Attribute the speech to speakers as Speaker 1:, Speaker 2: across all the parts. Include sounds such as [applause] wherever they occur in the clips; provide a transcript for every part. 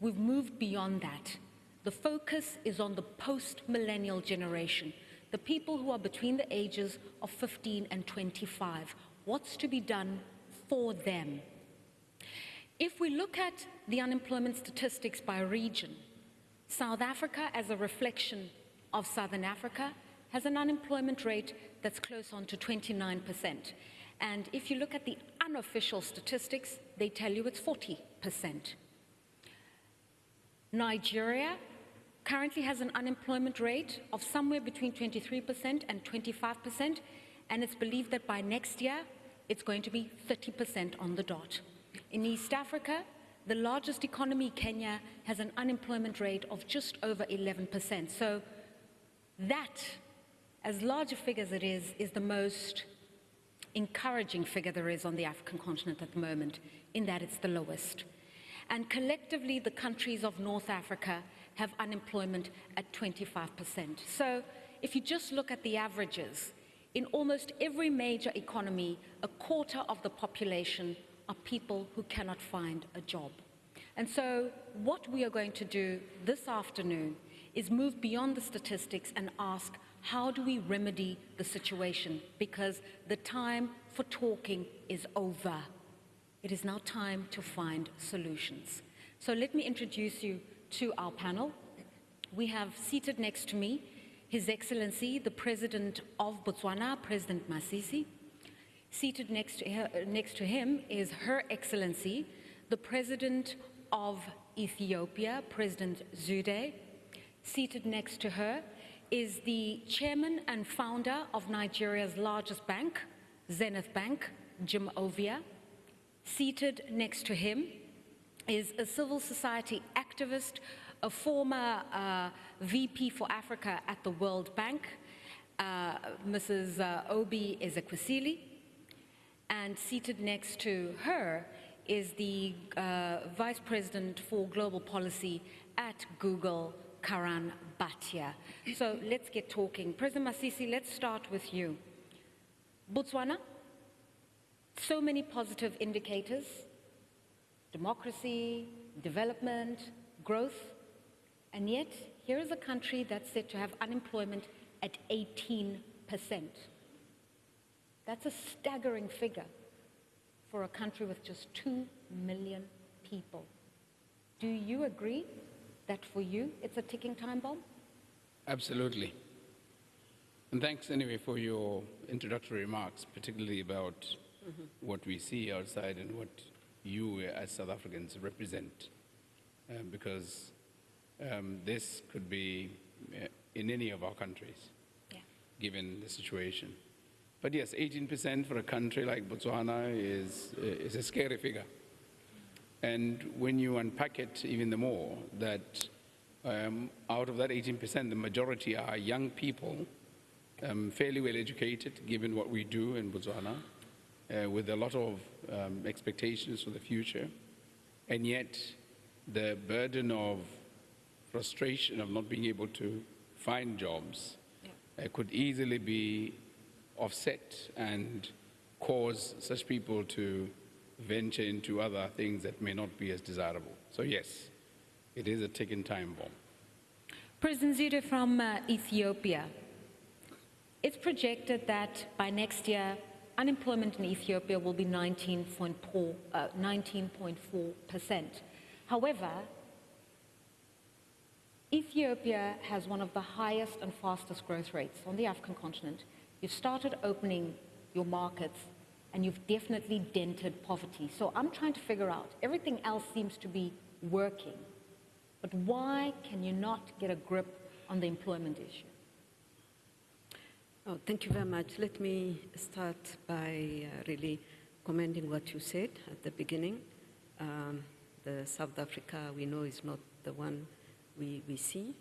Speaker 1: We've moved beyond that. The focus is on the post-millennial generation, the people who are between the ages of 15 and 25. What's to be done for them? If we look at the unemployment statistics by region, South Africa, as a reflection of Southern Africa, has an unemployment rate that's close on to 29%. And if you look at the unofficial statistics, they tell you it's 40%. Nigeria currently has an unemployment rate of somewhere between 23% and 25%, and it's believed that by next year, it's going to be 30% on the dot. In East Africa, the largest economy, Kenya, has an unemployment rate of just over 11%. So that, as large a figure as it is, is the most encouraging figure there is on the African continent at the moment, in that it's the lowest. And collectively, the countries of North Africa have unemployment at 25%. So if you just look at the averages, in almost every major economy, a quarter of the population are people who cannot find a job. And so what we are going to do this afternoon is move beyond the statistics and ask, how do we remedy the situation? Because the time for talking is over. It is now time to find solutions. So let me introduce you to our panel. We have seated next to me His Excellency, the President of Botswana, President Masisi. Seated next to, her, next to him is Her Excellency, the President of Ethiopia, President Zewde. Seated next to her is the chairman and founder of Nigeria's largest bank, Zenith Bank, Jim Ovia. Seated next to him is a civil society activist, a former uh, VP for Africa at the World Bank, uh, Mrs. Uh, Obi Ezekwesili. And seated next to her is the uh, Vice President for Global Policy at Google, Karan Bhatia. So let's get talking. President Masisi, let's start with you. Botswana, so many positive indicators, democracy, development, growth, and yet here is a country that's said to have unemployment at 18%. That's a staggering figure for a country with just 2 million people. Do you agree that for you it's a ticking time bomb?
Speaker 2: Absolutely. And thanks anyway for your introductory remarks, particularly about mm -hmm. what we see outside and what you as South Africans represent. Um, because um, this could be uh, in any of our countries, yeah. given the situation. But yes, 18% for a country like Botswana is, uh, is a scary figure. And when you unpack it even the more, that um, out of that 18%, the majority are young people, um, fairly well educated, given what we do in Botswana, uh, with a lot of um, expectations for the future. And yet, the burden of frustration of not being able to find jobs yeah. uh, could easily be offset and cause such people to venture into other things that may not be as desirable. So yes, it is a ticking time bomb.
Speaker 1: President Zewde from uh, Ethiopia. It's projected that by next year, unemployment in Ethiopia will be 19.4%. Uh, 19 However, Ethiopia has one of the highest and fastest growth rates on the African continent. You've started opening your markets and you've definitely dented poverty. So I'm trying to figure out, everything else seems to be working, but why can you not get a grip on the employment issue?
Speaker 3: Oh, thank you very much. Let me start by uh, really commending what you said at the beginning. Um, the South Africa we know is not the one we, we see.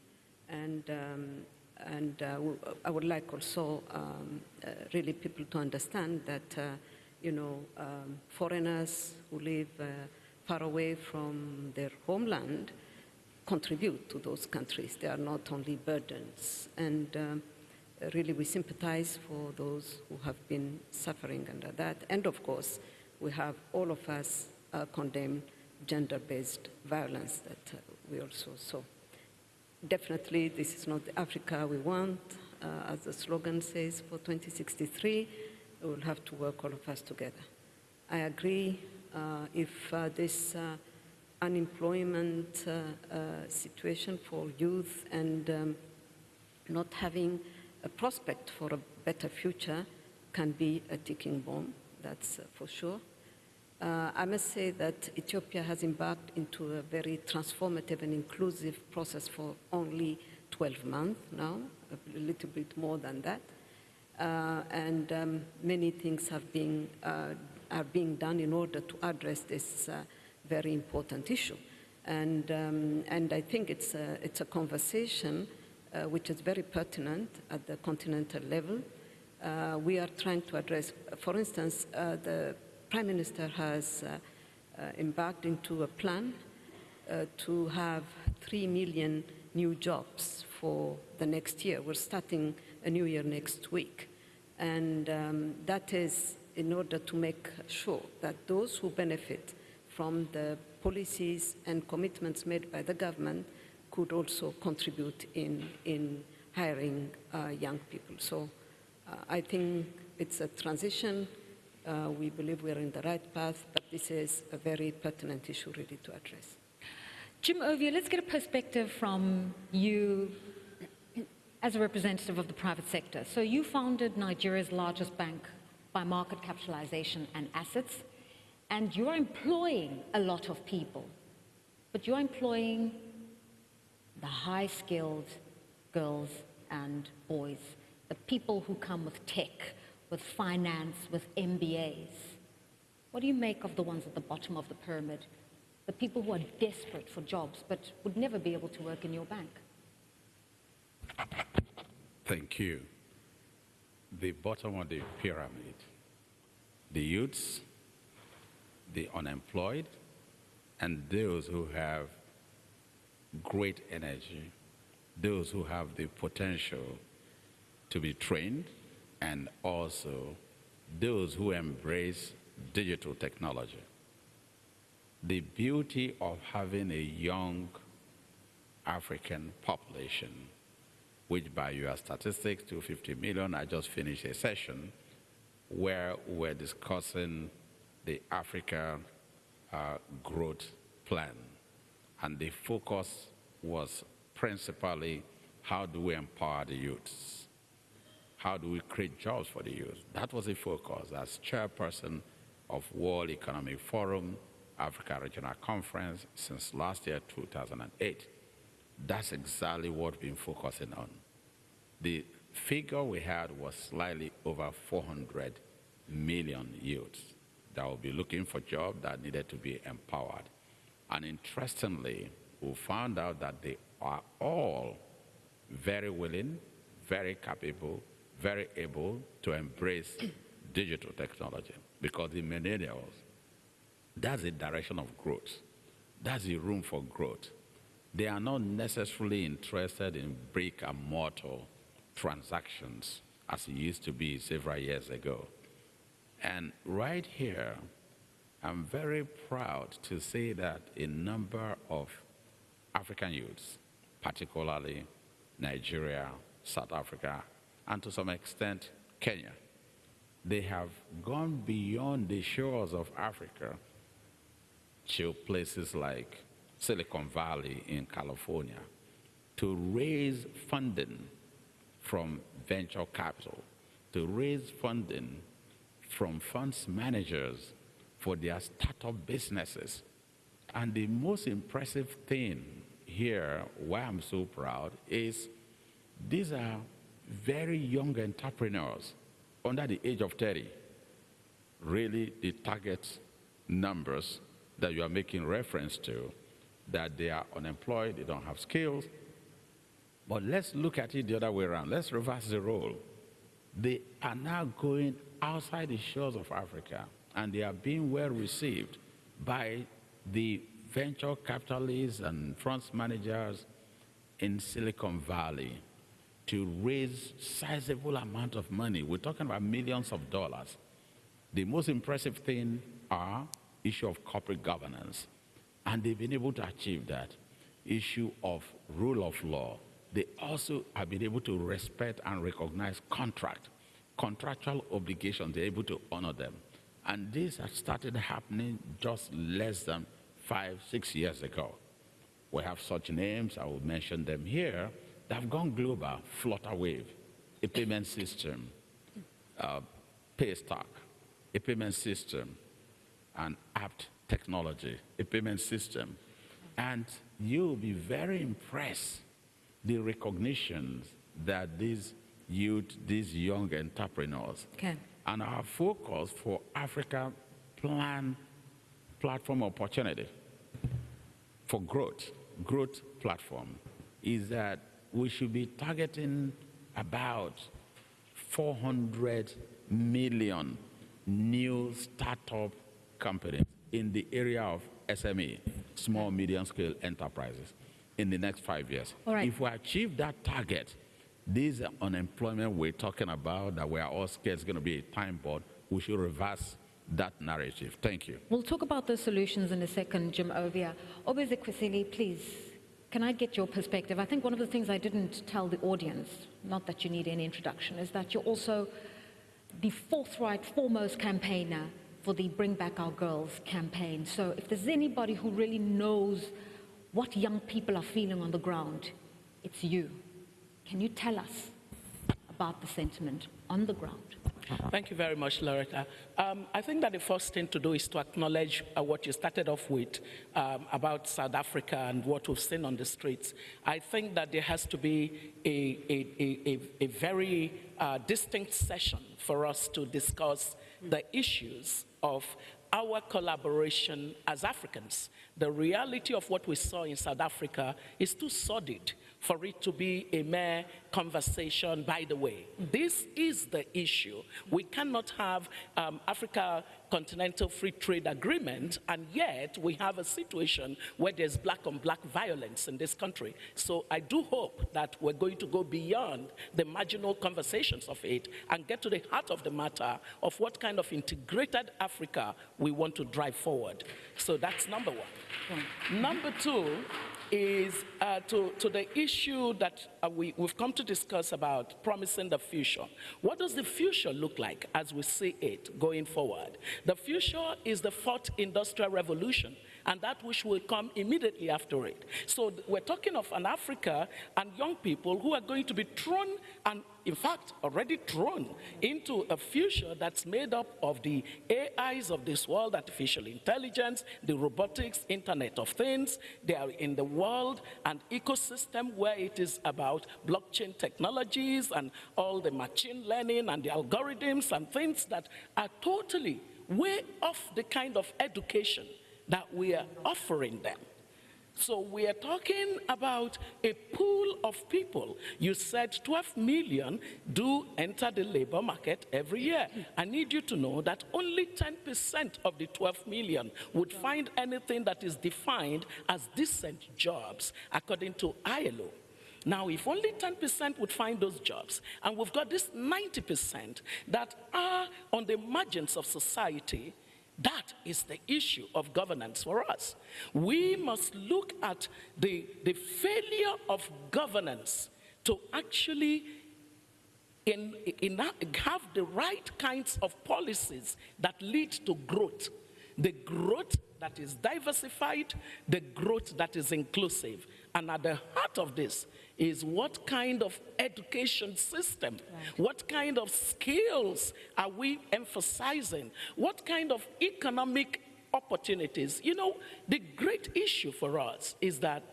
Speaker 3: And, um, and uh, I would like also um, uh, really people to understand that, uh, you know, um, foreigners who live uh, far away from their homeland contribute to those countries. They are not only burdens. And um, really we sympathize for those who have been suffering under that. And of course, we have all of us uh, condemned gender-based violence that uh, we also saw. Definitely, this is not the Africa we want. Uh, as the slogan says, for 2063, we will have to work all of us together. I agree uh, if uh, this uh, unemployment situation for youth and um, not having a prospect for a better future can be a ticking bomb, that's uh, for sure. Uh, I must say that Ethiopia has embarked into a very transformative and inclusive process for only 12 months now, a little bit more than that. Uh, and um, many things have been, uh, are being done in order to address this uh, very important issue. And, um, and I think it's a, it's a conversation uh, which is very pertinent at the continental level. Uh, we are trying to address, for instance, uh, the Prime Minister has uh, uh, embarked into a plan uh, to have 3 million new jobs for the next year. We're starting a new year next week. And um, that is in order to make sure that those who benefit from the policies and commitments made by the government could also contribute in, in hiring uh, young people. So uh, I think it's a transition. Uh, we believe we're in the right path, but this is a very pertinent issue really to address.
Speaker 1: Jim Ovia, let's get a perspective from you as a representative of the private sector. So you founded Nigeria's largest bank by market capitalization and assets, and you're employing a lot of people, but you're employing the high-skilled girls and boys, the people who come with tech, with finance, with MBAs. What do you make of the ones at the bottom of the pyramid? The people who are desperate for jobs but would never be able to work in your bank?
Speaker 4: Thank you. The bottom of the pyramid, the youths, the unemployed, and those who have great energy, those who have the potential to be trained, and also those who embrace digital technology. The beauty of having a young African population, which by your statistics, 250 million, I just finished a session where we're discussing the Africa uh, growth plan and the focus was principally how do we empower the youths? How do we create jobs for the youth? That was the focus as chairperson of World Economic Forum, Africa Regional Conference since last year, 2008. That's exactly what we've been focusing on. The figure we had was slightly over 400 million youths that will be looking for jobs that needed to be empowered. And interestingly, we found out that they are all very willing, very capable, very able to embrace [clears throat] digital technology because the millennials, that's the direction of growth. That's the room for growth. They are not necessarily interested in brick and mortar transactions as it used to be several years ago. And right here, I'm very proud to say that a number of African youths, particularly Nigeria, South Africa, and to some extent Kenya, they have gone beyond the shores of Africa to places like Silicon Valley in California to raise funding from venture capital, to raise funding from funds managers for their startup businesses. And the most impressive thing here, why I'm so proud, is these are very young entrepreneurs under the age of 30. Really, the target numbers that you are making reference to, that they are unemployed, they don't have skills. But let's look at it the other way around. Let's reverse the role. They are now going outside the shores of Africa and they are being well received by the venture capitalists and funds managers in Silicon Valley to raise sizable amount of money. We're talking about millions of dollars. The most impressive thing are issue of corporate governance. And they've been able to achieve that. Issue of rule of law. They also have been able to respect and recognize contract, contractual obligations. They're able to honor them. And this has started happening just less than five, six years ago. We have such names, I will mention them here, that have gone global. Flutterwave, a payment system, uh, Paystack, a payment system, and apt technology, a payment system. And you'll be very impressed the recognitions that these youth, these young entrepreneurs,
Speaker 1: Okay.
Speaker 4: And our focus for Africa plan platform opportunity for growth, growth platform, is that we should be targeting about 400 million new startup companies in the area of SME, small, medium scale enterprises, in the next five years.
Speaker 1: Right.
Speaker 4: If we achieve that target, this unemployment we're talking about that we are all scared is going to be a time bomb, we should reverse that narrative. Thank you.
Speaker 1: We'll talk about the solutions in a second, Jim Ovia. Obeze please, can I get your perspective? I think one of the things I didn't tell the audience, not that you need any introduction, is that you're also the forthright, foremost campaigner for the Bring Back Our Girls campaign. So if there's anybody who really knows what young people are feeling on the ground, it's you. Can you tell us about the sentiment on the ground?
Speaker 5: Thank you very much, Loretta. Um, I think that the first thing to do is to acknowledge uh, what you started off with um, about South Africa and what we've seen on the streets. I think that there has to be a, a, a, a, very uh, distinct session for us to discuss the issues of our collaboration as Africans. The reality of what we saw in South Africa is too sordid for it to be a mere conversation by the way. This is the issue. We cannot have um, Africa Continental Free Trade Agreement and yet we have a situation where there's black on black violence in this country. So I do hope that we're going to go beyond the marginal conversations of it and get to the heart of the matter of what kind of integrated Africa we want to drive forward. So that's number one. Number two is uh, to, to the issue that uh, we, we've come to discuss about promising the future. What does the future look like as we see it going forward? The future is the fourth industrial revolution and that which will come immediately after it. So we're talking of an Africa and young people who are going to be thrown and in fact already thrown into a future that's made up of the AIs of this world, artificial intelligence, the robotics, internet of things. They are in the world and ecosystem where it is about blockchain technologies and all the machine learning and the algorithms and things that are totally way off the kind of education that we are offering them. So we are talking about a pool of people. You said 12 million do enter the labor market every year. I need you to know that only 10% of the 12 million would find anything that is defined as decent jobs according to ILO. Now, if only 10% would find those jobs, and we've got this 90% that are on the margins of society, that is the issue of governance for us. We must look at the, the failure of governance to actually in, in have the right kinds of policies that lead to growth. The growth that is diversified, the growth that is inclusive. And at the heart of this is what kind of education system, what kind of skills are we emphasizing, what kind of economic opportunities. You know, the great issue for us is that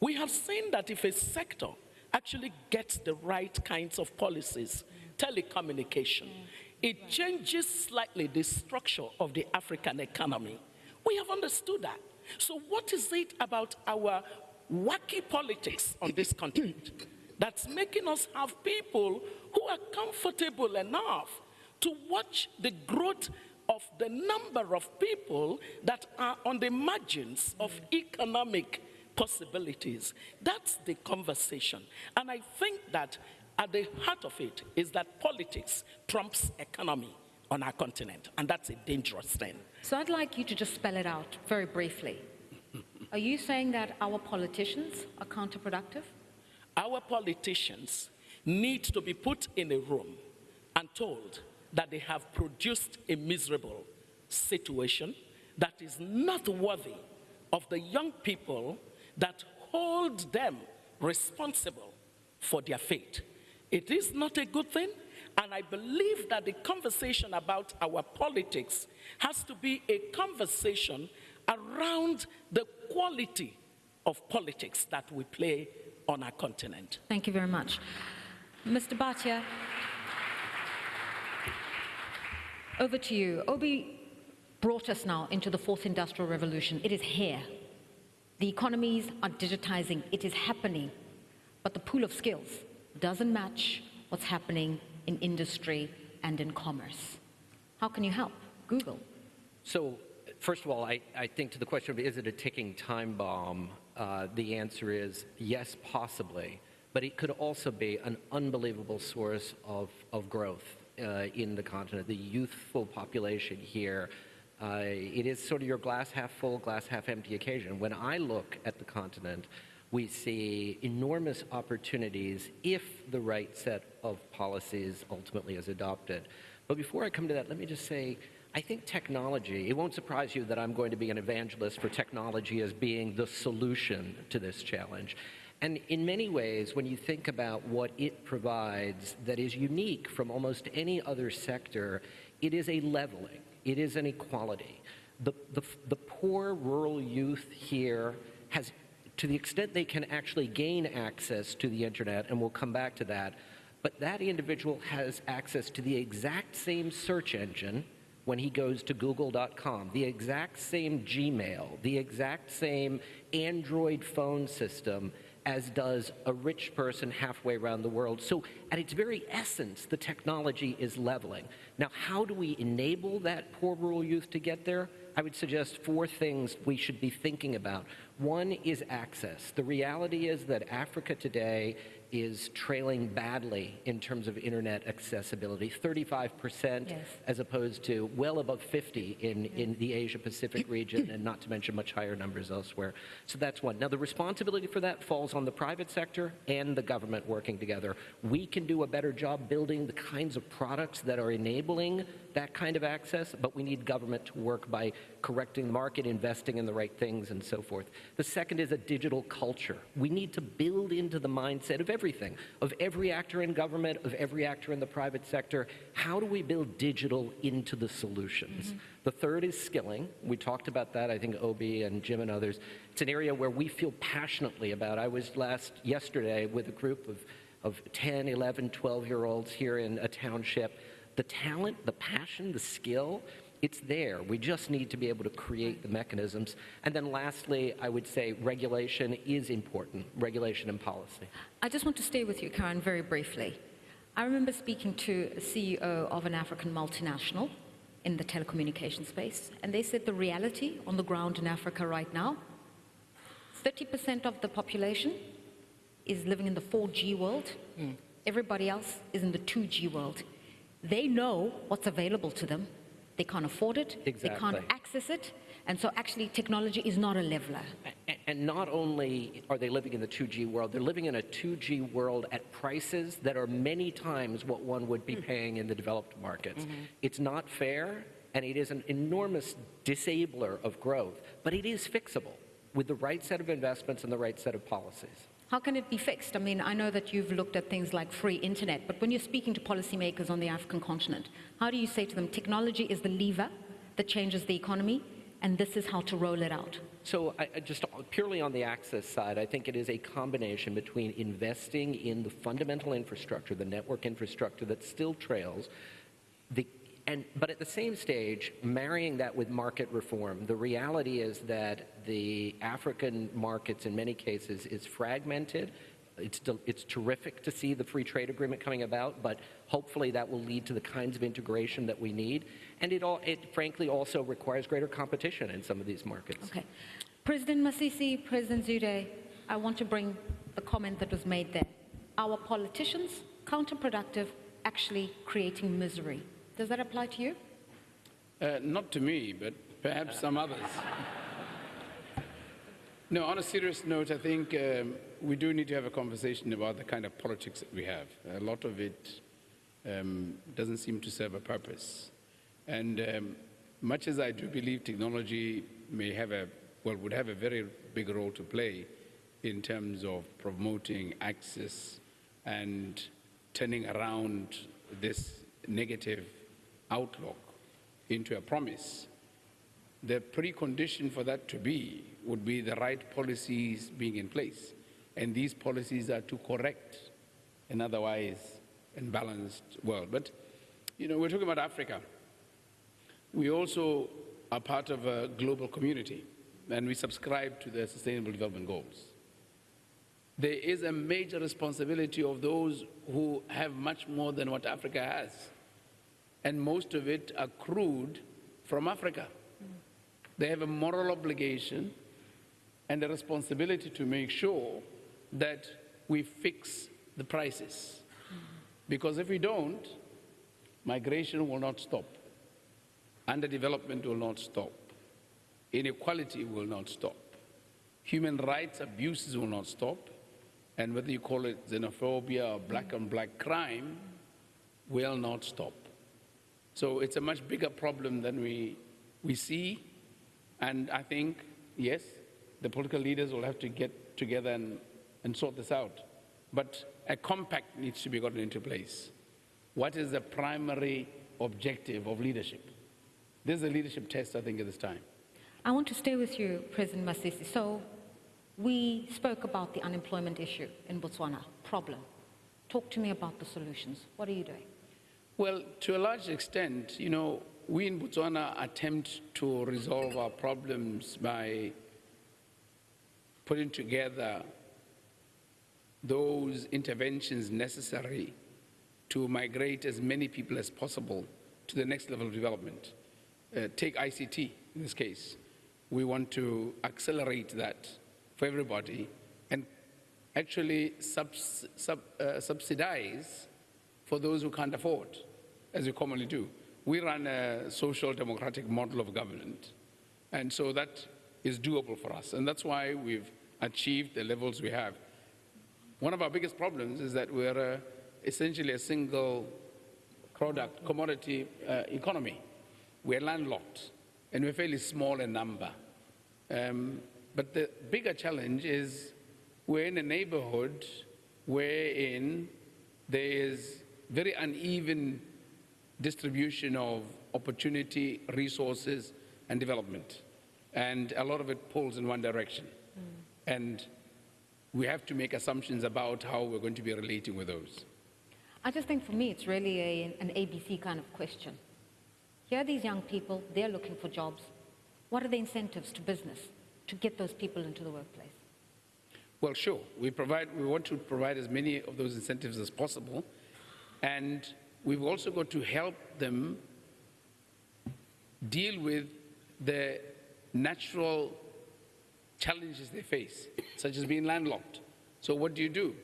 Speaker 5: we have seen that if a sector actually gets the right kinds of policies, mm. telecommunication, mm. it changes slightly the structure of the African economy. We have understood that. So, what is it about our wacky politics on this continent that's making us have people who are comfortable enough to watch the growth of the number of people that are on the margins of economic possibilities. That's the conversation. And I think that at the heart of it is that politics trumps economy on our continent, and that's a dangerous thing.
Speaker 1: So I'd like you to just spell it out very briefly. Are you saying that our politicians are counterproductive?
Speaker 5: Our politicians need to be put in a room and told that they have produced a miserable situation that is not worthy of the young people that hold them responsible for their fate. It is not a good thing, and I believe that the conversation about our politics has to be a conversation around the quality of politics that we play on our continent.
Speaker 1: Thank you very much. Mr. Bhatia, over to you. Obi brought us now into the fourth industrial revolution. It is here. The economies are digitizing. It is happening. But the pool of skills doesn't match what's happening in industry and in commerce. How can you help? Google.
Speaker 6: So, first of all, I, I think to the question of is it a ticking time bomb, uh, the answer is yes, possibly. But it could also be an unbelievable source of, of growth uh, in the continent. The youthful population here, uh, it is sort of your glass half full, glass half empty occasion. When I look at the continent, we see enormous opportunities if the right set of policies ultimately is adopted. But before I come to that, let me just say, I think technology, it won't surprise you that I'm going to be an evangelist for technology as being the solution to this challenge. And in many ways, when you think about what it provides that is unique from almost any other sector, it is a leveling, it is an equality. The, the, the poor rural youth here has, to the extent they can actually gain access to the internet, and we'll come back to that, but that individual has access to the exact same search engine when he goes to google.com, the exact same Gmail, the exact same Android phone system as does a rich person halfway around the world. So at its very essence, the technology is leveling. Now, how do we enable that poor rural youth to get there? I would suggest four things we should be thinking about. One is access. The reality is that Africa today is trailing badly in terms of internet accessibility 35%
Speaker 1: Yes.
Speaker 6: as opposed to well above 50 in, in the asia pacific region and not to mention much higher numbers elsewhere. So that's one. Now the responsibility for that falls on the private sector and the government working together. We can do a better job building the kinds of products that are enabling that kind of access but we need government to work by correcting the market investing in the right things and so forth the second is a digital culture we need to build into the mindset of everything, of every actor in government, of every actor in the private sector. How do we build digital into the solutions? Mm-hmm. The third is skilling. We talked about that, I think Obi and Jim and others. It's an area where we feel passionately about. I was last yesterday with a group of, of 10, 11, 12 year olds here in a township. The talent, the passion, the skill, it's there. We just need to be able to create the mechanisms. And then lastly, I would say regulation is important, regulation and policy.
Speaker 1: I just want to stay with you, Karan, very briefly. I remember speaking to a CEO of an African multinational in the telecommunication space, and they said the reality on the ground in Africa right now 30% of the population is living in the 4G world, hmm. everybody else is in the 2G world. They know what's available to them, they can't afford it, they can't access it, and so actually technology is not a leveler.
Speaker 6: A- And not only are they living in the 2G world, they're living in a 2G world at prices that are many times what one would be hmm. paying in the developed markets. Mm-hmm. It's not fair, and it is an enormous disabler of growth, but it is fixable with the right set of investments and the right set of policies.
Speaker 1: How can it be fixed? I mean, I know that you've looked at things like free internet, but when you're speaking to policymakers on the African continent, how do you say to them, technology is the lever that changes the economy, and this is how to roll it out?
Speaker 6: So I, just purely on the access side, I think it is a combination between investing in the fundamental infrastructure, the network infrastructure that still trails, the, and, but at the same stage, marrying that with market reform. The reality is that the African markets in many cases is fragmented. It's, it's terrific to see the free trade agreement coming about, but hopefully that will lead to the kinds of integration that we need. And it, all, it frankly also requires greater competition in some of these markets.
Speaker 1: Okay. President Masisi, President Zewde, I want to bring the comment that was made there. Our politicians, counterproductive, actually creating misery. Does that apply to you?
Speaker 2: Uh, not to me, but perhaps some others. [laughs] No, on a serious note, I think um, we do need to have a conversation about the kind of politics that we have. A lot of it um, doesn't seem to serve a purpose. And um, much as I do believe technology may have a, well, would have a very big role to play in terms of promoting access and turning around this negative outlook into a promise, the precondition for that to be would be the right policies being in place. And these policies are to correct an otherwise imbalanced world. But, you know, we're talking about Africa. We also are part of a global community, and we subscribe to the Sustainable Development Goals. There is a major responsibility of those who have much more than what Africa has, and most of it accrued from Africa. They have a moral obligation and a responsibility to make sure that we fix the prices. Because if we don't, migration will not stop, underdevelopment will not stop, inequality will not stop, human rights abuses will not stop, and whether you call it xenophobia or black on black crime will not stop. So it's a much bigger problem than we, we see. And I think, yes, the political leaders will have to get together and, and sort this out. But a compact needs to be gotten into place. What is the primary objective of leadership? This is a leadership test, I think, at this time.
Speaker 1: I want to stay with you, President Masisi. So we spoke about the unemployment issue in Botswana, problem. Talk to me about the solutions. What are you doing?
Speaker 2: Well, to a large extent, you know, we in Botswana attempt to resolve our problems by putting together those interventions necessary to migrate as many people as possible to the next level of development. Uh, take ICT in this case. We want to accelerate that for everybody and actually subs, sub, uh, subsidize for those who can't afford, as we commonly do. We run a social democratic model of government, and so that is doable for us, and that's why we've achieved the levels we have. One of our biggest problems is that we're uh, essentially a single product, commodity uh, economy. We're landlocked, and we're fairly small in number. Um, but the bigger challenge is we're in a neighborhood wherein there is very uneven distribution of opportunity, resources, and development. And a lot of it pulls in one direction. Mm. And we have to make assumptions about how we're going to be relating with those.
Speaker 1: I just think for me, it's really a, an ABC kind of question. Here are these young people, they're looking for jobs. What are the incentives to business to get those people into the workplace?
Speaker 2: Well, sure. We, provide, we want to provide as many of those incentives as possible. And we've also got to help them deal with the natural challenges they face, such as being landlocked. So what do you do?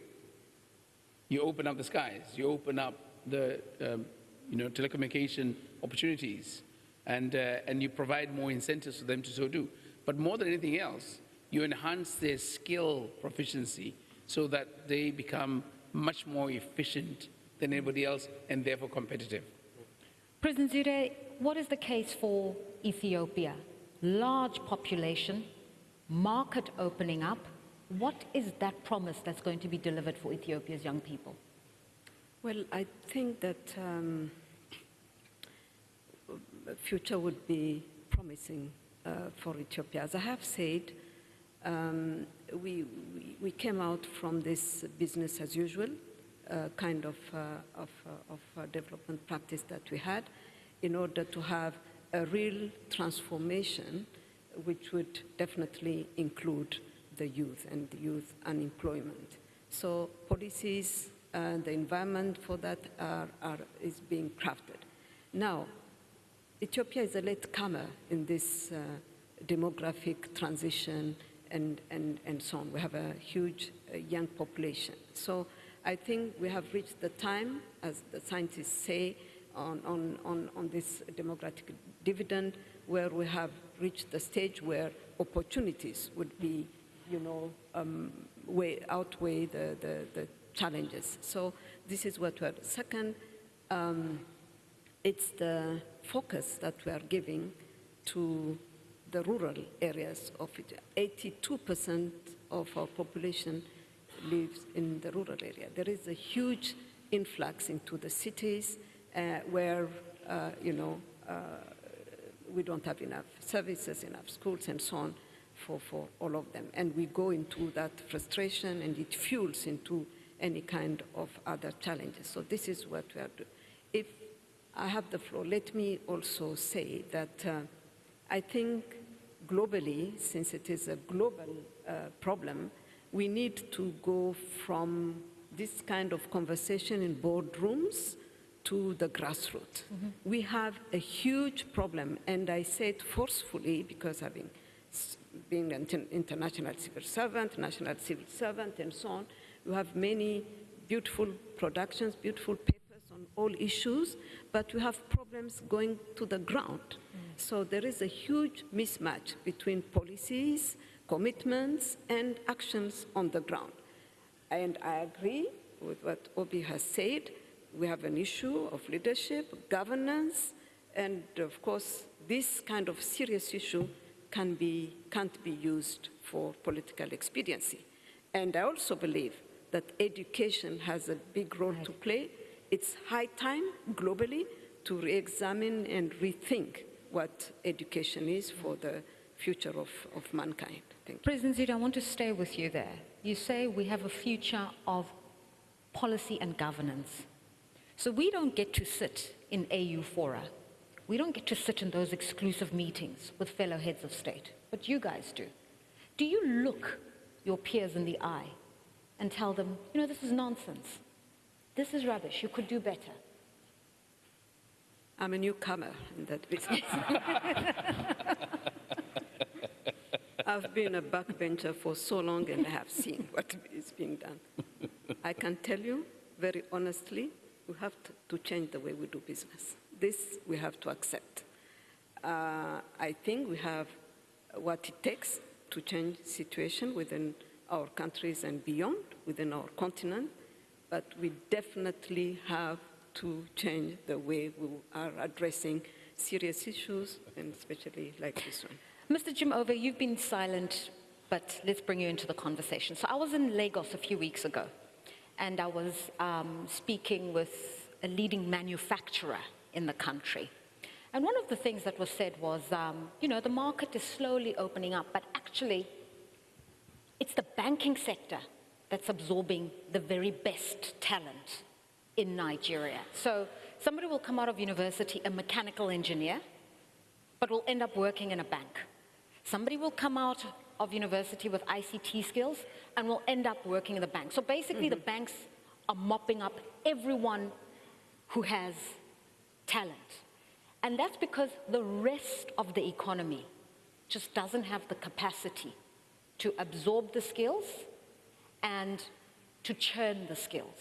Speaker 2: You open up the skies, you open up the um, you know, telecommunication opportunities, and, uh, and you provide more incentives for them to so do. But more than anything else, you enhance their skill proficiency so that they become much more efficient than anybody else and therefore competitive.
Speaker 1: President Zewde, what is the case for Ethiopia? Large population, market opening up. What is that promise that's going to be delivered for Ethiopia's young people?
Speaker 3: Well, I think that um, future would be promising uh, for Ethiopia. As I have said, um, we, we, we came out from this business as usual uh, kind of, uh, of, uh, of uh, development practice that we had in order to have a real transformation which would definitely include the youth and youth unemployment. So policies and the environment for that are, are, is being crafted. Now, Ethiopia is a latecomer in this uh, demographic transition and, and, and so on. We have a huge uh, young population. So I think we have reached the time, as the scientists say, on, on, on, on this demographic dividend, where we have reached the stage where opportunities would be you know, um, way, outweigh the, the, the challenges. So this is what we're, second, um, it's the focus that we are giving to the rural areas of it. 82% of our population lives in the rural area. There is a huge influx into the cities uh, where, uh, you know, uh, we don't have enough services, enough schools, and so on for, for all of them. And we go into that frustration, and it fuels into any kind of other challenges. So this is what we are doing. If I have the floor, let me also say that uh, I think globally, since it is a global uh, problem, we need to go from this kind of conversation in boardrooms to the grassroots. We have a huge problem, and I say it forcefully because having been an international civil servant, national civil servant, and so on, you have many beautiful productions, beautiful papers on all issues, but we have problems going to the ground. So there is a huge mismatch between policies, commitments, and actions on the ground. And I agree with what Obi has said. We have an issue of leadership, governance, and of course, this kind of serious issue can be, can't be used for political expediency. And I also believe that education has a big role to play. It's high time globally to re-examine and rethink what education is for the future of, of mankind. Thank you.
Speaker 1: President Zito, I want to stay with you there. You say we have a future of policy and governance. So we don't get to sit in AU fora. We don't get to sit in those exclusive meetings with fellow heads of state, but you guys do. Do you look your peers in the eye and tell them, you know, this is nonsense. This is rubbish. You could do better.
Speaker 3: I'm a newcomer in that business. [laughs] I've been a backbencher for so long and I have seen what is being done. I can tell you very honestly, we have to, change the way we do business. This we have to accept. Uh, I think we have what it takes to change the situation within our countries and beyond, within our continent, but we definitely have to change the way we are addressing serious issues, and especially like this one.
Speaker 1: Mr. Jim Ovia, you've been silent, but let's bring you into the conversation. So I was in Lagos a few weeks ago, and I was um, speaking with a leading manufacturer in the country. And one of the things that was said was, um, you know, the market is slowly opening up, but actually, it's the banking sector that's absorbing the very best talent in Nigeria. So somebody will come out of university, a mechanical engineer, but will end up working in a bank. Somebody will come out of university with ICT skills and will end up working in the bank. So basically, the mm-hmm. banks are mopping up everyone who has talent. And that's because the rest of the economy just doesn't have the capacity to absorb the skills and to churn the skills.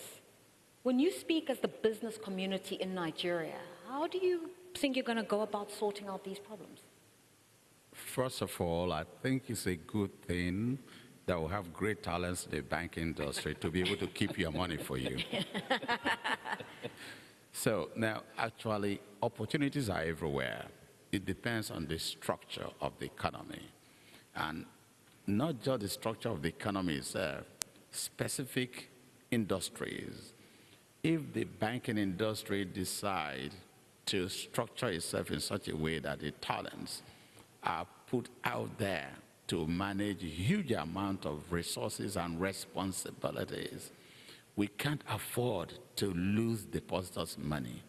Speaker 1: When you speak as the business community in Nigeria, how do you think you're going to go about sorting out these problems?
Speaker 4: First of all, I think it's a good thing that we have great talents in the banking industry to be able to keep your money for you. [laughs] so now, actually, opportunities are everywhere. It depends on the structure of the economy. And not just the structure of the economy itself, specific industries. If the banking industry decide to structure itself in such a way that the talents are put out there to manage huge amount of resources and responsibilities, we can't afford to lose depositors' money.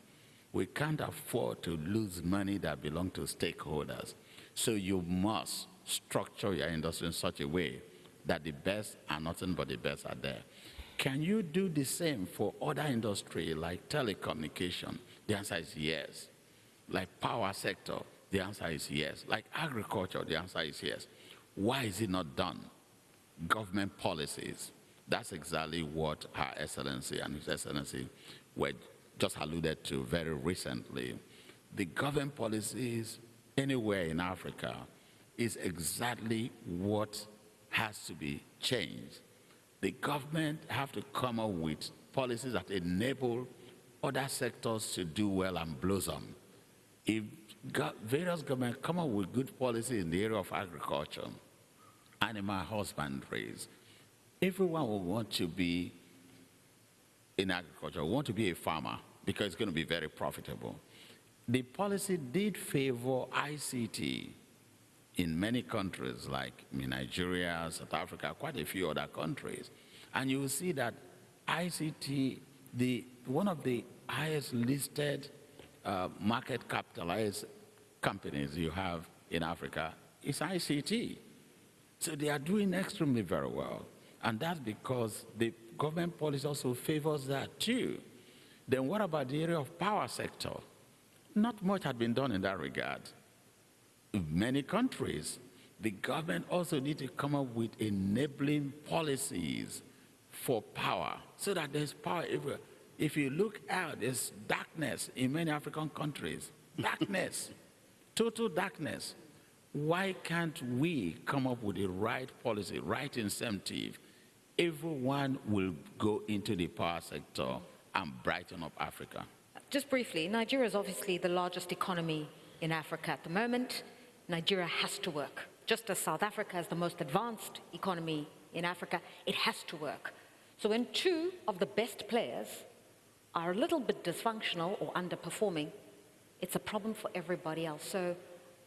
Speaker 4: We can't afford to lose money that belong to stakeholders. So you must structure your industry in such a way that the best and nothing but the best are there. Can you do the same for other industry like telecommunication? The answer is yes. Like power sector, the answer is yes. Like agriculture, the answer is yes. Why is it not done? Government policies. That's exactly what Her Excellency and His Excellency were just alluded to very recently. The government policies anywhere in Africa is exactly what has to be changed. The government have to come up with policies that enable other sectors to do well and blossom. If various governments come up with good policy in the area of agriculture, animal husbandries, everyone will want to be in agriculture, want to be a farmer because it's going to be very profitable. The policy did favor ICT in many countries like Nigeria, South Africa, quite a few other countries. And you will see that ICT, the, one of the highest listed uh, market capitalized companies you have in Africa is ICT. So they are doing extremely very well. And that's because the government policy also favors that too. Then what about the area of power sector? Not much had been done in that regard. In many countries, the government also need to come up with enabling policies for power so that there's power everywhere. If you look out, there's darkness in many African countries. Darkness, [laughs] total darkness. Why can't we come up with the right policy, right incentive? Everyone will go into the power sector and brighten up Africa.
Speaker 1: Just briefly, Nigeria is obviously the largest economy in Africa at the moment. Nigeria has to work. Just as South Africa is the most advanced economy in Africa, it has to work. So when two of the best players are a little bit dysfunctional or underperforming, it's a problem for everybody else. So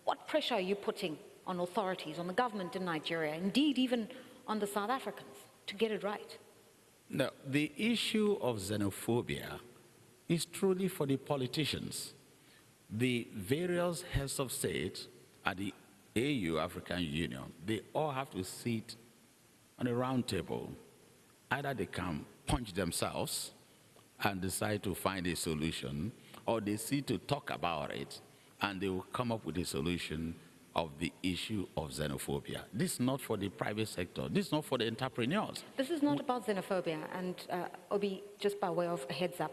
Speaker 1: what pressure are you putting on authorities, on the government in Nigeria, indeed even on the South Africans, to get it right?
Speaker 4: Now, the issue of xenophobia is truly for the politicians. The various heads of state at the AU, African Union, they all have to sit on a round table. Either they can punch themselves and decide to find a solution, or they sit to talk about it and they will come up with a solution of the issue of xenophobia. This is not for the private sector. This is not for the entrepreneurs.
Speaker 1: This is not about xenophobia, and uh, Oby, just by way of a heads up,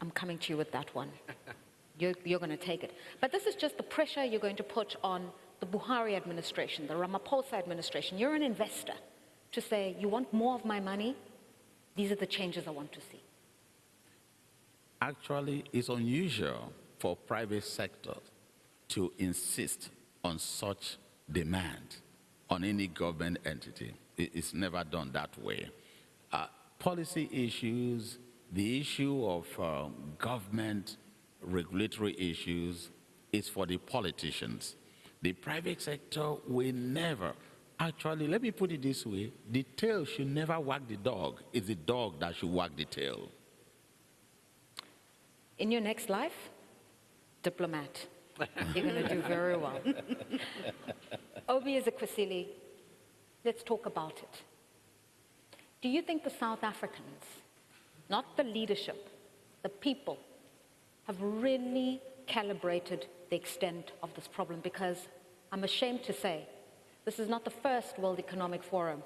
Speaker 1: I'm coming to you with that one. [laughs] You're, you're going to take it. But this is just the pressure you're going to put on the Buhari administration, the Ramaphosa administration. You're an investor to say, you want more of my money? These are the changes I want to see.
Speaker 4: Actually, it's unusual for private sector to insist on such demand on any government entity. It's never done that way. Uh, policy issues, the issue of uh, government regulatory issues is for the politicians. The private sector will never, actually, let me put it this way, the tail should never wag the dog. It's the dog that should wag the tail.
Speaker 1: In your next life, diplomat. You're going to do very well. [laughs] Oby is a Ezekwesili, let's talk about it. Do you think the South Africans, not the leadership, the people, have really calibrated the extent of this problem? Because I'm ashamed to say, this is not the first World Economic Forum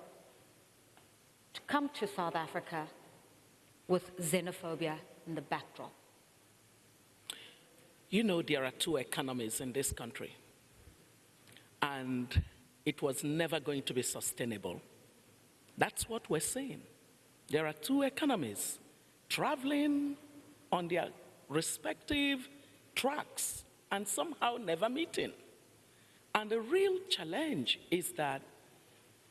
Speaker 1: to come to South Africa with xenophobia in the backdrop.
Speaker 5: You know, there are two economies in this country, and it was never going to be sustainable. That's what we're saying. There are two economies traveling on their respective tracks and somehow never meeting. And the real challenge is that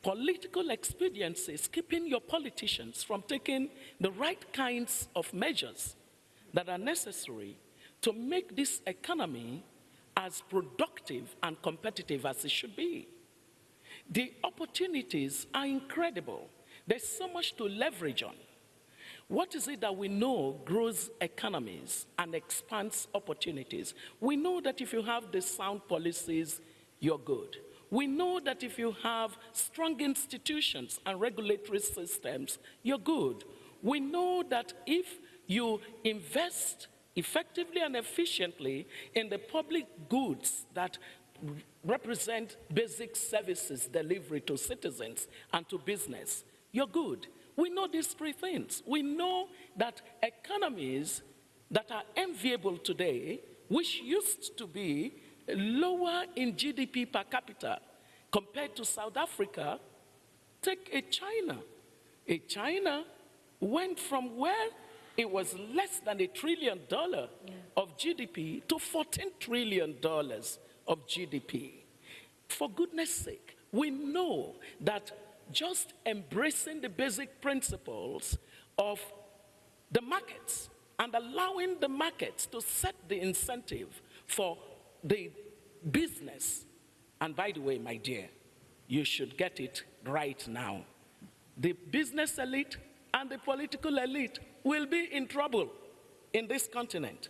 Speaker 5: political expediency is keeping your politicians from taking the right kinds of measures that are necessary to make this economy as productive and competitive as it should be. The opportunities are incredible. There's so much to leverage on. What is it that we know grows economies and expands opportunities? We know that if you have the sound policies, you're good. We know that if you have strong institutions and regulatory systems, you're good. We know that if you invest effectively and efficiently in the public goods that represent basic services delivery to citizens and to business, you're good. We know these three things. We know that economies that are enviable today, which used to be lower in GDP per capita compared to South Africa, Take a China. A China went from where it was less than a trillion dollar of GDP to 14 trillion dollars of GDP. For goodness sake, we know that just embracing the basic principles of the markets and allowing the markets to set the incentive for the business. And by the way, my dear, you should get it right now. The business elite and the political elite will be in trouble in this continent.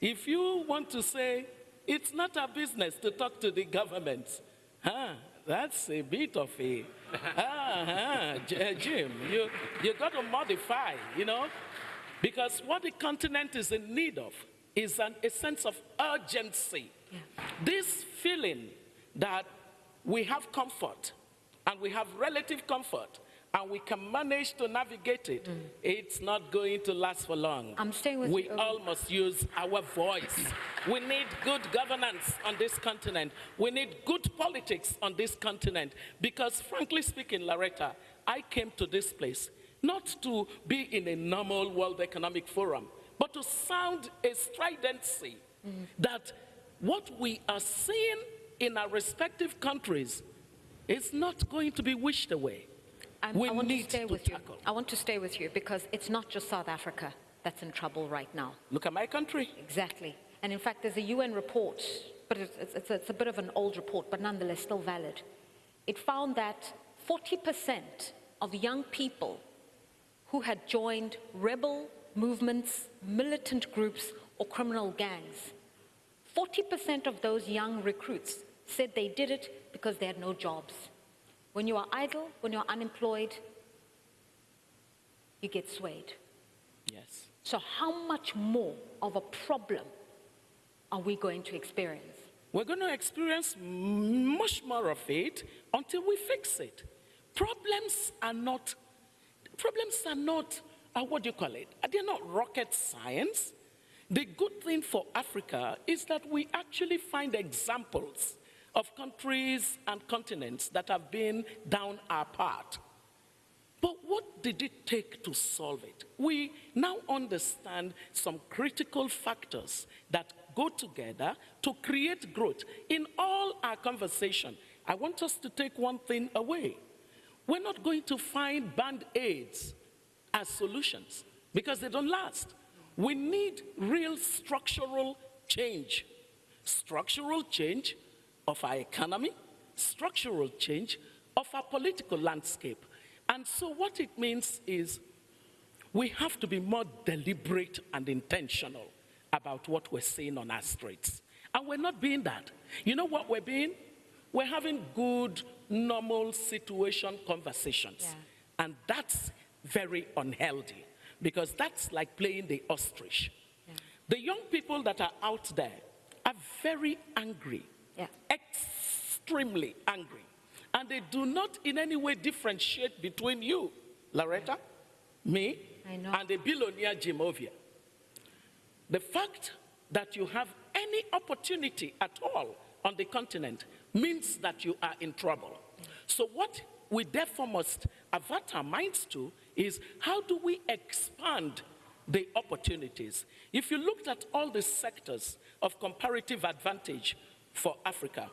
Speaker 5: If you want to say it's not our business to talk to the government, huh, that's a bit of a, [laughs] ah, ah, uh, Jim, you, you got to modify, you know, because what the continent is in need of is an, a sense of urgency. This feeling that we have comfort and we have relative comfort and we can manage to navigate it, mm. it's not going to last for long.
Speaker 1: I'm staying with
Speaker 5: we
Speaker 1: you.
Speaker 5: all must use our voice. We need good governance on this continent. We need good politics on this continent. Because, frankly speaking, Lerato, I came to this place not to be in a normal World Economic Forum, but to sound a stridency mm. that what we are seeing in our respective countries is not going to be wished away.
Speaker 1: I'm-
Speaker 5: we
Speaker 1: I want
Speaker 5: need
Speaker 1: to stay
Speaker 5: to
Speaker 1: with you. I want to stay with you because it's not just South Africa that's in trouble right now.
Speaker 5: Look at my country.
Speaker 1: Exactly. And in fact, there's a UN report, but it's, it's, it's, a, it's a bit of an old report, but nonetheless still valid. It found that 40% of young people who had joined rebel movements, militant groups, or criminal gangs, 40% of those young recruits said they did it because they had no jobs. When you are idle, when you're unemployed, you get swayed.
Speaker 5: Yes.
Speaker 1: So, how much more of a problem are we going to experience?
Speaker 5: We're going to experience much more of it until we fix it. Problems are not, problems are not, uh, what do you call it? They're not rocket science. The good thing for Africa is that we actually find examples of countries and continents that have been down our path. But what did it take to solve it? We now understand some critical factors that go together to create growth. In all our conversation, I want us to take one thing away. We're not going to find band aids as solutions because they don't last. We need real structural change. Structural change of our economy, structural change of our political landscape. And so, what it means is we have to be more deliberate and intentional about what we're saying on our streets. And we're not being that. You know what we're being? We're having good, normal situation conversations.
Speaker 1: Yeah.
Speaker 5: And that's very unhealthy because that's like playing the ostrich. The young people that are out there are very angry,
Speaker 1: Yeah.
Speaker 5: extremely angry. And they do not in any way differentiate between you, Lerato, me, and the billionaire Jim Ovia. The fact that you have any opportunity at all on the continent means that you are in trouble. So, what we therefore must avert our minds to is how do we expand the opportunities? If you looked at all the sectors of comparative advantage for Africa,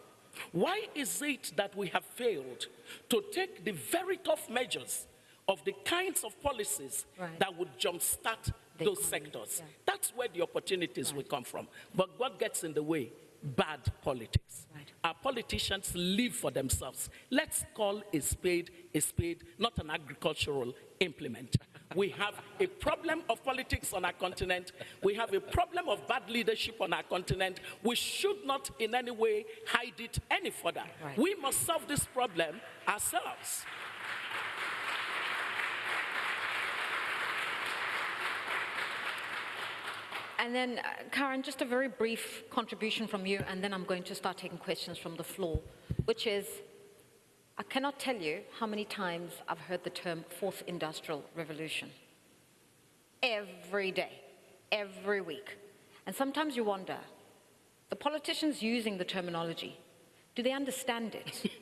Speaker 5: why is it that we have failed to take the very tough measures of the kinds of policies
Speaker 1: Right.
Speaker 5: that would jumpstart those sectors?
Speaker 1: yeah.
Speaker 5: That's where the opportunities will come from. But what gets in the way? Bad politics.
Speaker 1: Right.
Speaker 5: Our politicians live for themselves. Let's call a spade a spade, not an agricultural implement. We have a problem of politics on our continent. We have a problem of bad leadership on our continent. We should not in any way hide it any further.
Speaker 1: Right.
Speaker 5: We must solve this problem ourselves.
Speaker 1: And then, uh, Karan, just a very brief contribution from you, and then I'm going to start taking questions from the floor, which is I cannot tell you how many times I've heard the term fourth industrial revolution. Every day, every week. And sometimes you wonder the politicians using the terminology, do they understand it? [laughs]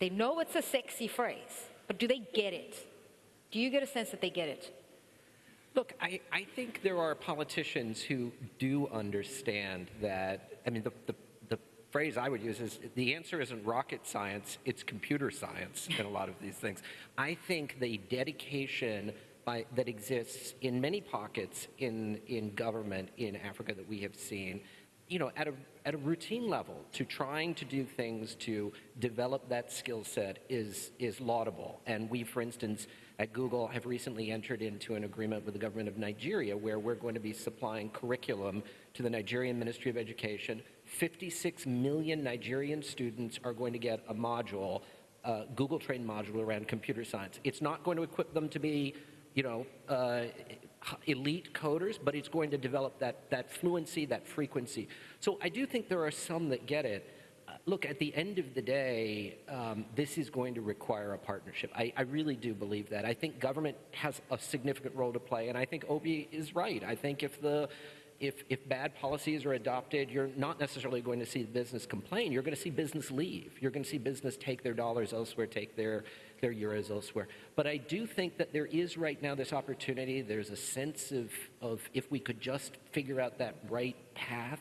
Speaker 1: They know it's a sexy phrase, but do they get it? Do you get a sense that they get it?
Speaker 6: Look, I, I think there are politicians who do understand that. I mean, the, the, the phrase I would use is the answer isn't rocket science, it's computer science in a lot of these things. I think the dedication by, that exists in many pockets in, in government in Africa that we have seen, you know, at a, at a routine level to trying to do things to develop that skill set is, is laudable. And we, for instance, at Google have recently entered into an agreement with the government of Nigeria where we're going to be supplying curriculum to the Nigerian Ministry of Education. 56 million Nigerian students are going to get a module, a Google trained module around computer science. It's not going to equip them to be, you know, uh, elite coders, but it's going to develop that, that fluency, that frequency. So I do think there are some that get it look, at the end of the day, um, this is going to require a partnership. I, I, really do believe that. I think government has a significant role to play, and I think Oby is right. I think if the if, if bad policies are adopted, you're not necessarily going to see business complain. You're going to see business leave. You're going to see business take their dollars elsewhere, take their, their euros elsewhere. But I do think that there is right now this opportunity. There's a sense of, of if we could just figure out that right path,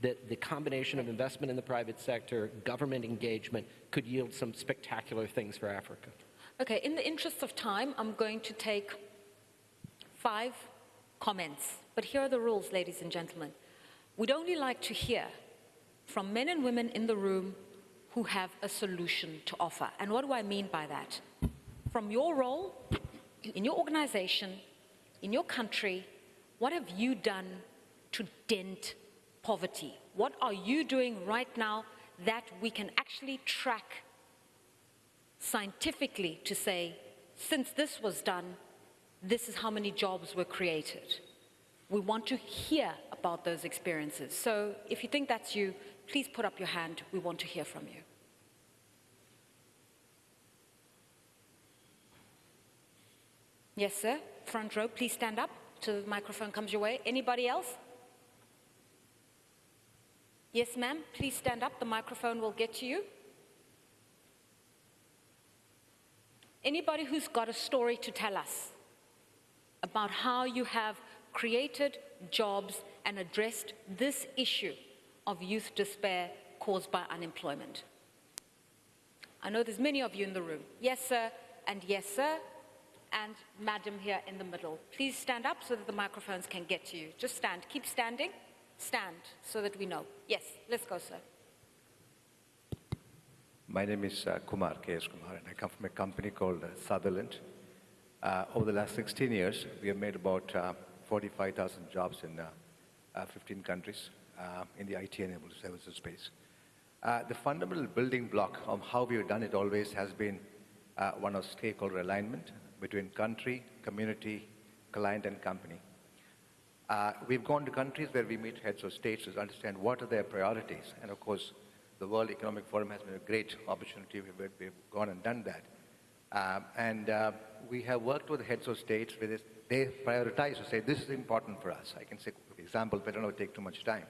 Speaker 6: that the combination of investment in the private sector, government engagement, could yield some spectacular things for Africa.
Speaker 1: Okay, in the interest of time, I'm going to take five comments. But here are the rules, ladies and gentlemen. We'd only like to hear from men and women in the room who have a solution to offer. And what do I mean by that? From your role in your organization, in your country, what have you done to dent poverty? What are you doing right now that we can actually track scientifically to say, since this was done, this is how many jobs were created? We want to hear about those experiences. So if you think that's you, please put up your hand. We want to hear from you. Yes, sir. Front row, please stand up till the microphone comes your way. Anybody else? Yes, ma'am. Please stand up. The microphone will get to you. Anybody who's got a story to tell us about how you have created jobs and addressed this issue of youth despair caused by unemployment. I know there's many of you in the room. Yes, sir, and yes, sir, and madam here in the middle. Please stand up so that the microphones can get to you. Just stand. Keep standing stand so that we know. Yes, let's go, sir.
Speaker 7: My name is uh, Kumar, K.S. Kumar, and I come from a company called uh, Sutherland. Uh, over the last 16 years, we have made about uh, 45,000 jobs in uh, uh, 15 countries in the IT-enabled services space. the fundamental building block of how we have done it always has been one of stakeholder alignment between country, community, client, and company. Uh, we've gone to countries where we meet heads of states to understand what are their priorities. And of course, the World Economic Forum has been a great opportunity. We've, we've gone and done that. Um, and uh, we have worked with heads of states where they prioritize to say, this is important for us. I can say examples, but I don't take too much time.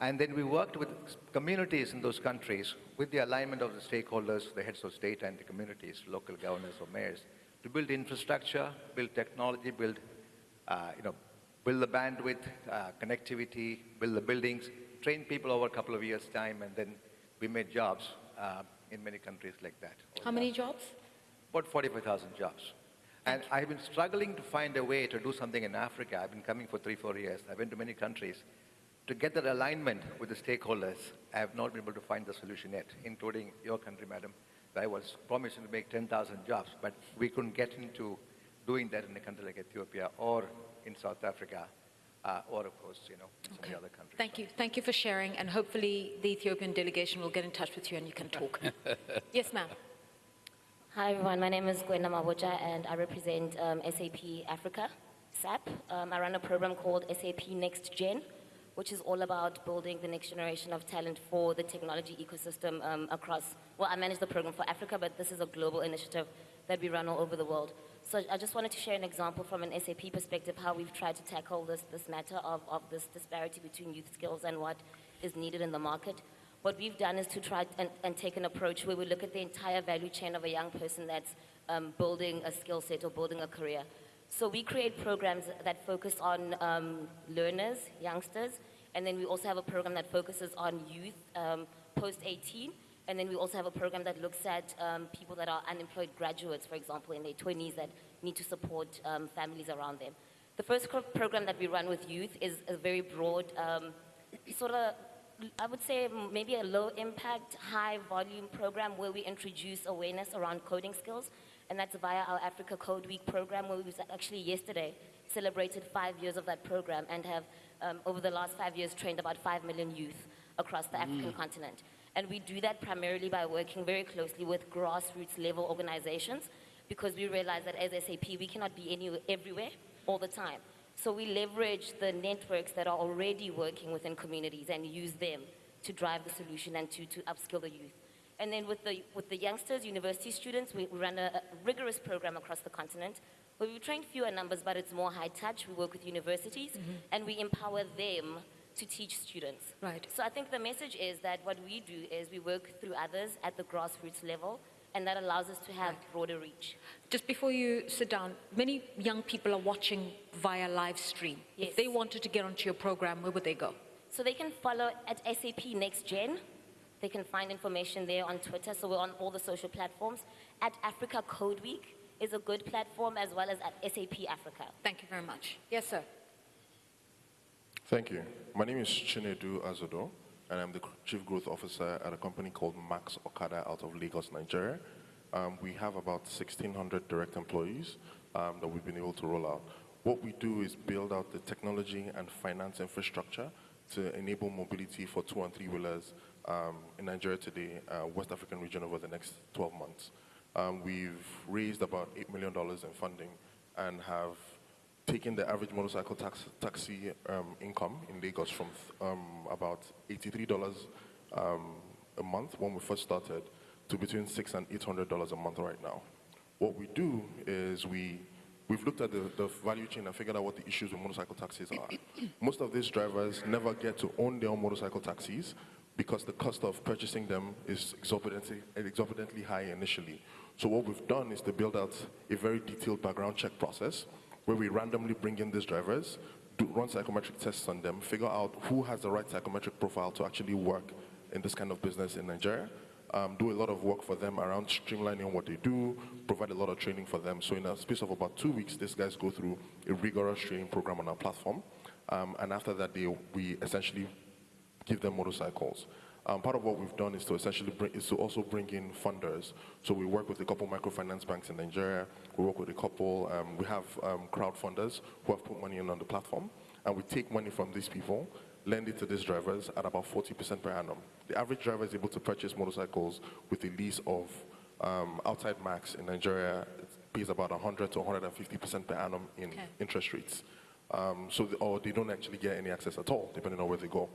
Speaker 7: And then we worked with communities in those countries with the alignment of the stakeholders, the heads of state and the communities, local governors or mayors, to build infrastructure, build technology, build uh, you know, build the bandwidth, uh, connectivity, build the buildings, train people over a couple of years' time, and then we made jobs uh, in many countries like that.
Speaker 1: How many jobs?
Speaker 7: About 45,000 jobs. And I've been struggling to find a way to do something in Africa. I've been coming for three, four years. I've been to many countries. To get that alignment with the stakeholders, I have not been able to find the solution yet, including your country, madam. I was promising to make 10,000 jobs, but we couldn't get into doing that in a country like Ethiopia or in South Africa, uh, or of course, you know, some
Speaker 1: okay.
Speaker 7: of other countries.
Speaker 1: Thank you. Thank you for sharing, and hopefully the Ethiopian delegation will get in touch with you and you can talk. [laughs] yes, ma'am.
Speaker 8: Hi, everyone. My name is Gwenda Maboja, and I represent um, SAP Africa, SAP. Um, I run a program called SAP Next Gen, which is all about building the next generation of talent for the technology ecosystem um, across, well, I manage the program for Africa, but this is a global initiative that we run all over the world. So I just wanted to share an example from an SAP perspective how we've tried to tackle this, this matter of, of this disparity between youth skills and what is needed in the market. what we've done is to try and, and take an approach where we look at the entire value chain of a young person that's um, building a skill set or building a career. So we create programs that focus on um, learners, youngsters, and then we also have a program that focuses on youth um, post 18. And then we also have a program that looks at um, people that are unemployed graduates, for example, in their 20s that need to support um, families around them. The first program that we run with youth is a very broad, um, sort of, I would say maybe a low impact, high volume program where we introduce awareness around coding skills. And that's via our Africa Code Week program, where we actually yesterday celebrated five years of that program and have, um, over the last five years, trained about five million youth across the African continent. And we do that primarily by working very closely with grassroots level organizations because we realize that as SAP, we cannot be anywhere, everywhere all the time. So we leverage the networks that are already working within communities and use them to drive the solution and to, to upskill the youth. And then with the, with the youngsters, university students, we run a, a rigorous program across the continent where we train fewer numbers, but it's more high touch. We work with universities mm-hmm. and we empower them to teach students.
Speaker 1: Right.
Speaker 8: So I think the message is that what we do is we work through others at the grassroots level, and that allows us to have broader reach.
Speaker 1: Just before you sit down, many young people are watching via live stream. If
Speaker 8: Yes.
Speaker 1: they wanted to get onto your program, where would they go?
Speaker 8: So they can follow at SAP Next Gen. They can find information there on Twitter. So we're on all the social platforms. At Africa Code Week is a good platform, as well as at SAP Africa.
Speaker 1: Thank you very much. Yes, sir.
Speaker 9: Thank you. My name is Chinedu Azodoh, and I'm the Chief Growth Officer at a company called Max Okada out of Lagos, Nigeria. Um, we have about 1,600 direct employees um, that we've been able to roll out. What we do is build out the technology and finance infrastructure to enable mobility for two and three wheelers um, in Nigeria today, uh, West African region over the next 12 months. Um, we've raised about $8 million in funding and have taken the average motorcycle tax, taxi um, income in Lagos from um, about $83 um, a month when we first started to between six and $800 a month right now. What we do is we, we've looked at the, the value chain and figured out what the issues with motorcycle taxis are. Most of these drivers never get to own their own motorcycle taxis because the cost of purchasing them is exorbitantly, exorbitantly high initially. So what we've done is to build out a very detailed background check process where we randomly bring in these drivers, do, run psychometric tests on them, figure out who has the right psychometric profile to actually work in this kind of business in Nigeria, um, do a lot of work for them around streamlining what they do, provide a lot of training for them. So in a space of about two weeks, these guys go through a rigorous training program on our platform. Um, and after that, they, we essentially give them motorcycles. Um, part of what we've done is to essentially bring, is to also bring in funders. So we work with a couple microfinance banks in Nigeria. We work with a couple. Um, we have um, crowdfunders who have put money in on the platform, and we take money from these people, lend it to these drivers at about 40% per annum. The average driver is able to purchase motorcycles with a lease of um, outside max in Nigeria it pays about 100 to 150% per annum in
Speaker 1: Okay.
Speaker 9: interest rates. Um, so, the, or they don't actually get any access at all, depending on where they go.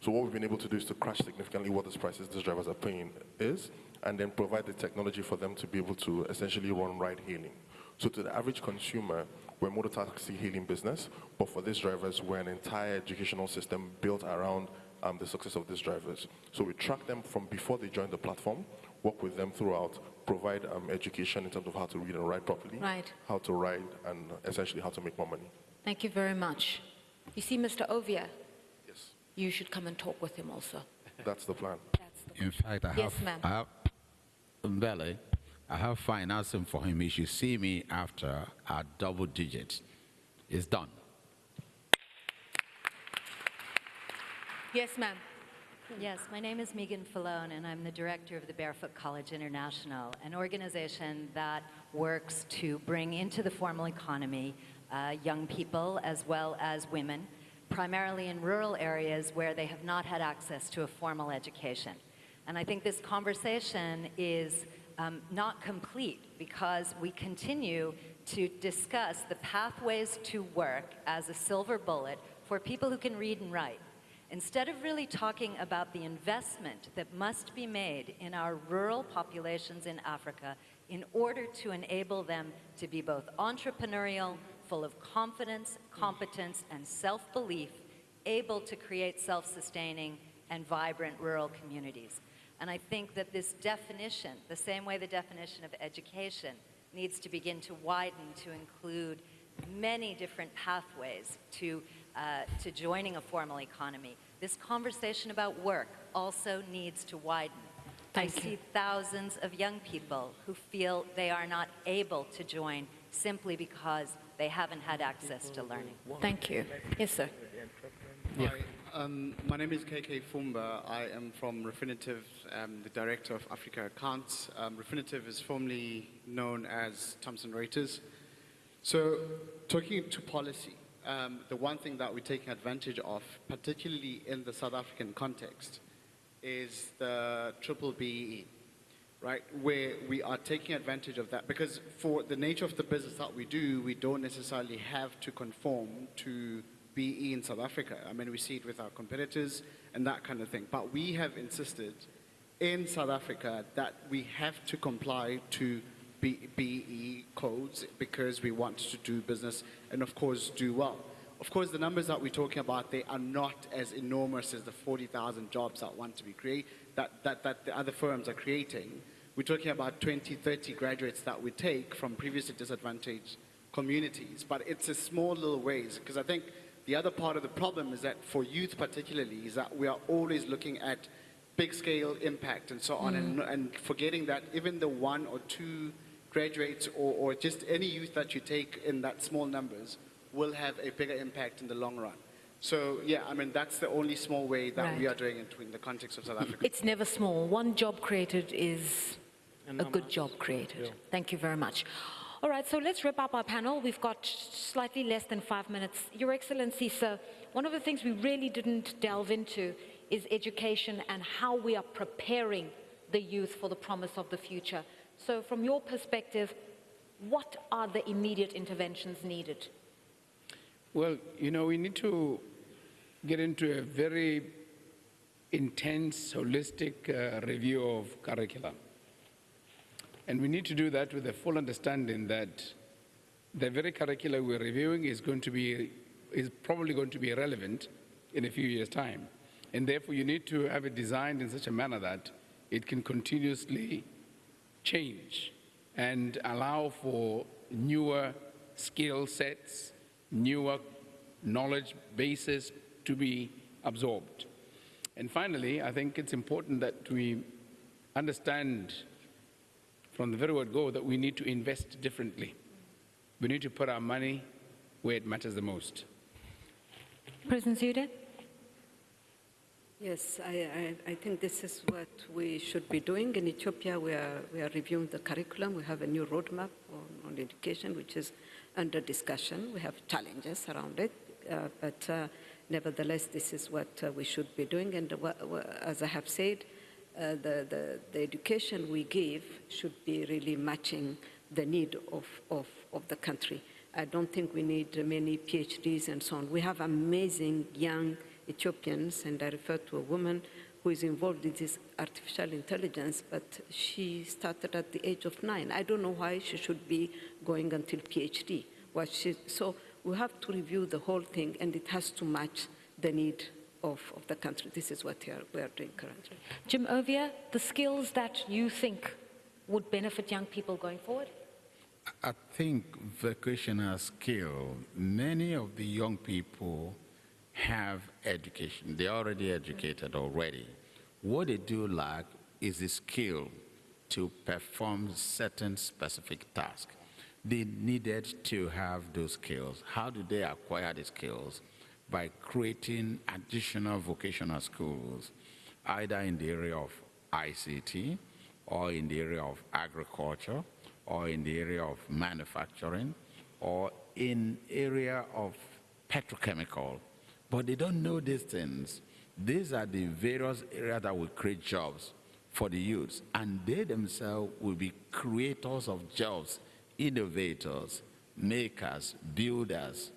Speaker 9: So what we've been able to do is to crash significantly what these prices these drivers are paying is, and then provide the technology for them to be able to essentially run ride hailing. So to the average consumer, we're a motor taxi hailing business, but for these drivers, we're an entire educational system built around um, the success of these drivers. So we track them from before they join the platform, work with them throughout, provide um, education in terms of how to read and write properly,
Speaker 1: Right.
Speaker 9: how to ride, and essentially how to make more money.
Speaker 1: Thank you very much. You see, Mr. Ovia, you should come and talk with him also.
Speaker 9: that's the plan.
Speaker 1: That's the
Speaker 4: In fact, I have,
Speaker 1: Yes, ma'am.
Speaker 4: I have, Mbele, I have financing for him. He should see me after at double digits. It's done.
Speaker 1: Yes, ma'am.
Speaker 10: Yes, my name is Meagan Fallone, and I'm the director of the Barefoot College International, an organization that works to bring into the formal economy uh, young people as well as women, primarily in rural areas where they have not had access to a formal education. And I think this conversation is um, not complete because we continue to discuss the pathways to work as a silver bullet for people who can read and write. Instead of really talking about the investment that must be made in our rural populations in Africa in order to enable them to be both entrepreneurial, full of confidence, competence, and self belief, able to create self sustaining and vibrant rural communities. And I think that this definition, the same way the definition of education needs to begin to widen to include many different pathways to, uh, to joining a formal economy, this conversation about work also needs to widen. I
Speaker 1: you.
Speaker 10: see thousands of young people who feel they are not able to join simply because they haven't had access to learning.
Speaker 1: Thank you. Yes, sir.
Speaker 11: Hi, um, my name is KK Fumba. I am from Refinitiv, um, the director of Africa Accounts. Um, Refinitiv is formerly known as Thomson Reuters. So, talking to policy, um, the one thing that we're taking advantage of, particularly in the South African context, is the triple BEE, right? Where we are taking advantage of that because for the nature of the business that we do, we don't necessarily have to conform to BE in South Africa. I mean, we see it with our competitors and that kind of thing. But we have insisted in South Africa that we have to comply to BE codes because we want to do business and, of course, do well. Of course, the numbers that we're talking about, they are not as enormous as the 40,000 jobs that want to be created, that, that, that the other firms are creating. We're talking about 20, 30 graduates that we take from previously disadvantaged communities. But it's a small little ways, because I think the other part of the problem is that for youth particularly, is that we are always looking at big scale impact and so on, and, mm. and forgetting that even the one or two graduates or, or just any youth that you take in that small numbers will have a bigger impact in the long run. So yeah, I mean that's the only small way that we are doing it in the context of South Africa.
Speaker 1: It's never small. One job created is a good job created. Thank you very much. All right, so let's wrap up our panel. We've got slightly less than five minutes. Your Excellency, sir, one of the things we really didn't delve into is education and how we are preparing the youth for the promise of the future. So, from your perspective, what are the immediate interventions needed?
Speaker 2: Well, you know, we need to get into a very intense, holistic uh, review of curriculum. And we need to do that with a full understanding that the very curricula we're reviewing is going to be, is probably going to be irrelevant in a few years' time. And therefore, you need to have it designed in such a manner that it can continuously change and allow for newer skill sets, newer knowledge bases to be absorbed. And finally, I think it's important that we understand from the very word go that we need to invest differently. We need to put our money where it matters the most.
Speaker 1: President Zewde?
Speaker 3: Yes, I, I, I think this is what we should be doing. In Ethiopia, we are, we are reviewing the curriculum. We have a new roadmap on, on education, which is under discussion. We have challenges around it, uh, but uh, nevertheless, this is what uh, we should be doing. And wha- as I have said, uh, the, the, the education we give should be really matching the need of, of, of the country. I don't think we need many PhDs and so on. We have amazing young Ethiopians, and I refer to a woman who is involved in this artificial intelligence, but she started at the age of nine. I don't know why she should be going until PhD. What she, so we have to review the whole thing, and it has to match the need of, of the country. This is what we are, we are doing currently.
Speaker 1: Jim Ovia, the skills that you think would benefit young people going forward?
Speaker 4: I think vocational skill, many of the young people have education. They're already educated already. What they do lack is the skill to perform certain specific tasks. They needed to have those skills. How do they acquire the skills? By creating additional vocational schools, either in the area of ICT or in the area of agriculture or in the area of manufacturing or in area of petrochemical but they don't know these things these are the various areas that will create jobs for the youths and they themselves will be creators of jobs innovators makers builders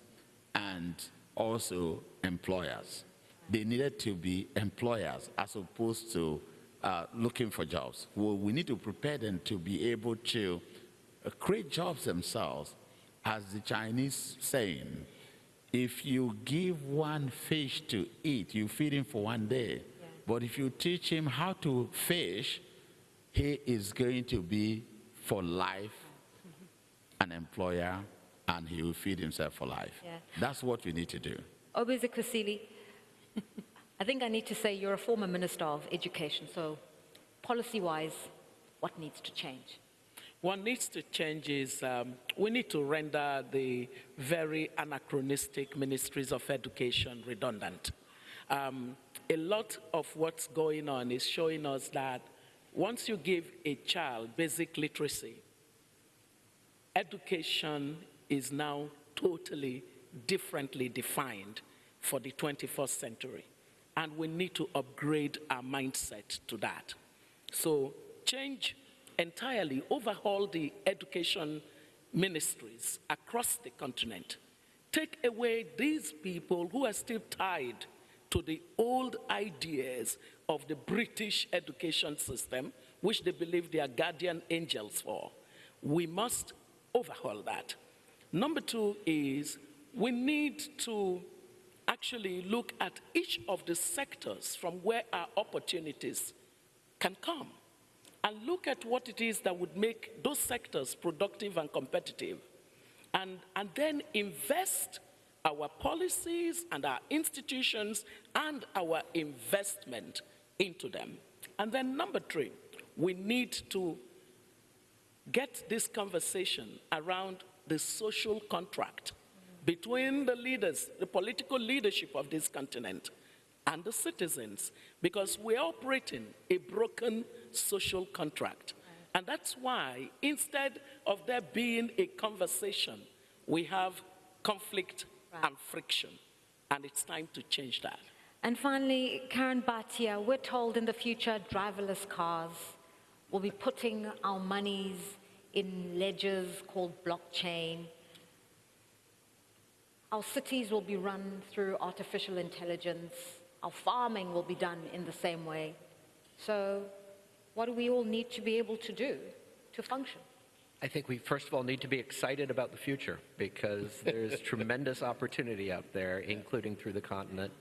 Speaker 4: and also employers they needed to be employers as opposed to uh, looking for jobs. Well, we need to prepare them to be able to uh, create jobs themselves. As the Chinese saying, if you give one fish to eat, you feed him for one day. But if you teach him how to fish, he is going to be for life [laughs] an employer and he will feed himself for life.
Speaker 1: Yeah.
Speaker 4: That's what we need to do.
Speaker 1: Kwesili, I think I need to say you're a former Minister of Education, so policy-wise, what needs to change?
Speaker 5: What needs to change is um, we need to render the very anachronistic ministries of education redundant. Um, a lot of what's going on is showing us that once you give a child basic literacy, education is now totally differently defined for the 21st century. And we need to upgrade our mindset to that. So change entirely, overhaul the education ministries across the continent. Take away these people who are still tied to the old ideas of the British education system, which they believe they are guardian angels for. We must overhaul that. Number two is we need to actually look at each of the sectors from where our opportunities can come and look at what it is that would make those sectors productive and competitive and, and then invest our policies and our institutions and our investment into them. And then number three, we need to get this conversation around the social contract between the leaders, the political leadership of this continent, and the citizens, because we're operating a broken social contract. And that's why, instead of there being a conversation, we have conflict and friction. And it's time to change that.
Speaker 1: And finally, Karan Bhatia, we're told in the future driverless cars will be putting our monies in ledgers called blockchain. Our cities will be run through artificial intelligence. Our farming will be done in the same way. So what do we all need to be able to do to function?
Speaker 6: I think we first of all need to be excited about the future because [laughs] there's tremendous opportunity out there, including through the continent.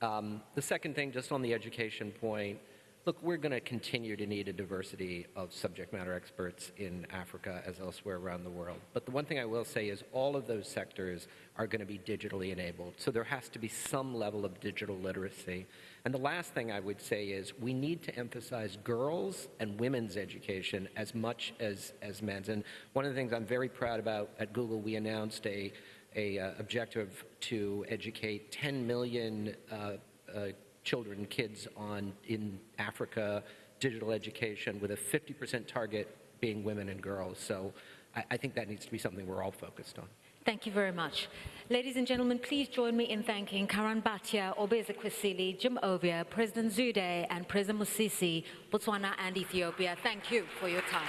Speaker 6: Um, the second thing, just on the education point, look, we're going to continue to need a diversity of subject matter experts in Africa as elsewhere around the world. But the one thing I will say is all of those sectors are going to be digitally enabled. So there has to be some level of digital literacy. And the last thing I would say is we need to emphasize girls and women's education as much as, as men's. And one of the things I'm very proud about at Google, we announced a, a uh, objective to educate 10 million uh, uh, children, and kids on in Africa, digital education with a 50% target being women and girls. So I, I think that needs to be something we're all focused on.
Speaker 1: Thank you very much. Ladies and gentlemen, please join me in thanking Karan Bhatia, Oby Ezekwesili, Jim Ovia, President Zewde, and President Masisi, Botswana and Ethiopia. Thank you for your time.